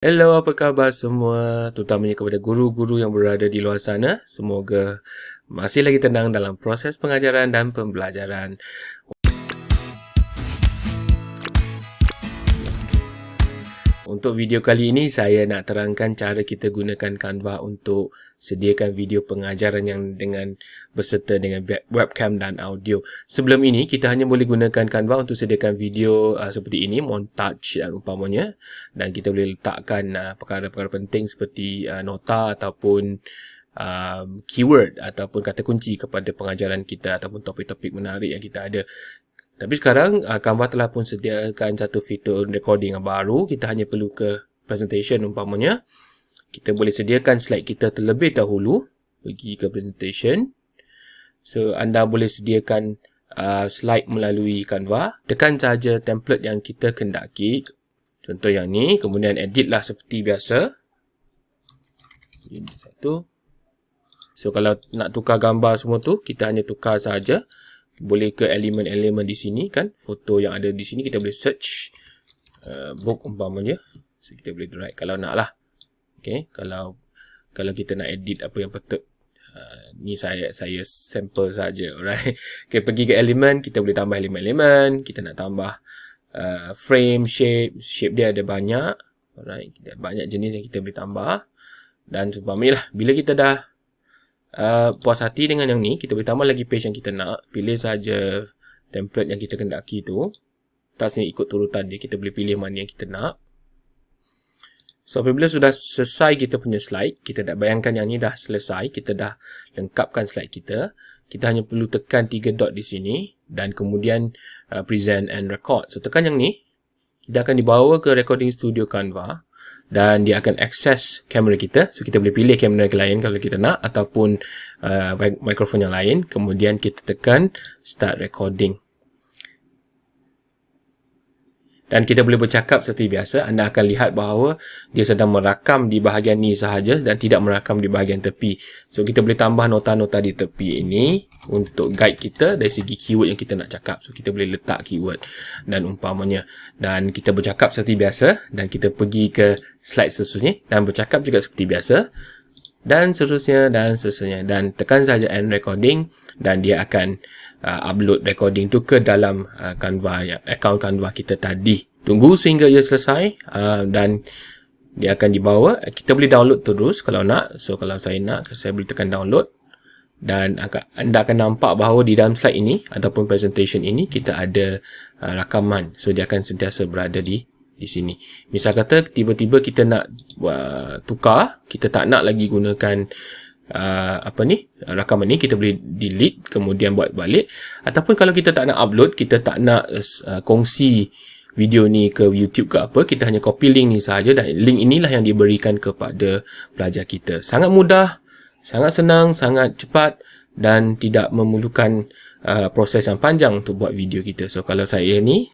Hello, apa khabar semua? Terutamanya kepada guru-guru yang berada di luar sana. Semoga masih lagi tenang dalam proses pengajaran dan pembelajaran. Untuk video kali ini, saya nak terangkan cara kita gunakan Canva untuk sediakan video pengajaran yang dengan berserta dengan webcam dan audio. Sebelum ini, kita hanya boleh gunakan Canva untuk sediakan video uh, seperti ini, montage dan umpamanya. Dan kita boleh letakkan uh, perkara-perkara penting seperti uh, nota ataupun uh, keyword ataupun kata kunci kepada pengajaran kita ataupun topik-topik menarik yang kita ada. Tapi sekarang uh, Canva telah pun sediakan satu fitur recording yang baru. Kita hanya perlu ke presentation umpamanya. Kita boleh sediakan slide kita terlebih dahulu. Pergi ke presentation. So anda boleh sediakan uh, slide melalui Canva. Tekan saja template yang kita kendaki. Contoh yang ni. Kemudian edit lah seperti biasa. Ini satu. So kalau nak tukar gambar semua tu, kita hanya tukar saja boleh ke elemen-elemen di sini kan? Foto yang ada di sini kita boleh search. Uh, book umpamanya. So kita boleh drag kalau nak lah. Okay. kalau kalau kita nak edit apa yang patut uh, ni saya saya sample saja alright. Okay, pergi ke elemen kita boleh tambah elemen-elemen kita nak tambah uh, frame shape. Shape dia ada banyak. Alright banyak jenis yang kita boleh tambah. Dan seumpamanya lah bila kita dah uh, puas hati dengan yang ni, kita boleh tambah lagi page yang kita nak. Pilih saja template yang kita kendaki tu. Tak sini ikut turutan dia, kita boleh pilih mana yang kita nak. So, apabila sudah selesai kita punya slide, kita dah bayangkan yang ni dah selesai, kita dah lengkapkan slide kita. Kita hanya perlu tekan tiga dot di sini dan kemudian uh, present and record. So, tekan yang ni, kita akan dibawa ke recording studio Canva dan dia akan access kamera kita. So kita boleh pilih kamera lain kalau kita nak ataupun uh, mikrofon yang lain. Kemudian kita tekan start recording dan kita boleh bercakap seperti biasa anda akan lihat bahawa dia sedang merakam di bahagian ni sahaja dan tidak merakam di bahagian tepi. So kita boleh tambah nota-nota di tepi ini untuk guide kita dari segi keyword yang kita nak cakap. So kita boleh letak keyword dan umpamanya. Dan kita bercakap seperti biasa dan kita pergi ke slide seterusnya dan bercakap juga seperti biasa dan seterusnya dan seterusnya dan tekan saja end recording dan dia akan uh, upload recording tu ke dalam uh, Canva account Canva kita tadi. Tunggu sehingga ia selesai uh, dan dia akan dibawa. Kita boleh download terus kalau nak. So kalau saya nak, saya boleh tekan download dan anda akan nampak bahawa di dalam slide ini ataupun presentation ini kita ada uh, rakaman. So dia akan sentiasa berada di di sini. Misal kata tiba-tiba kita nak uh, tukar, kita tak nak lagi gunakan uh, apa ni rakaman ni kita boleh delete kemudian buat balik. Ataupun kalau kita tak nak upload kita tak nak uh, kongsi video ni ke YouTube ke apa kita hanya copy link ni saja dan link inilah yang diberikan kepada pelajar kita. Sangat mudah sangat senang sangat cepat dan tidak memerlukan uh, proses yang panjang untuk buat video kita. So kalau saya ni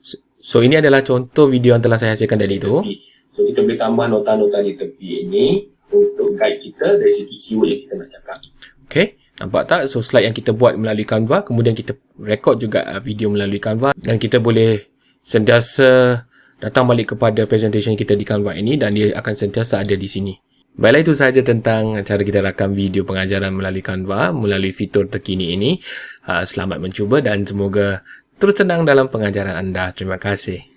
so ini adalah contoh video yang telah saya hasilkan tadi tu so kita boleh tambah nota-nota di tepi ini untuk guide kita dari segi keyword yang kita nak cakap. Okay, nampak tak? So slide yang kita buat melalui Canva, kemudian kita record juga uh, video melalui Canva dan kita boleh sentiasa datang balik kepada presentation kita di Canva ini dan dia akan sentiasa ada di sini. Baiklah itu sahaja tentang cara kita rakam video pengajaran melalui Canva, melalui fitur terkini ini. Uh, selamat mencuba dan semoga terus tenang dalam pengajaran anda. Terima kasih.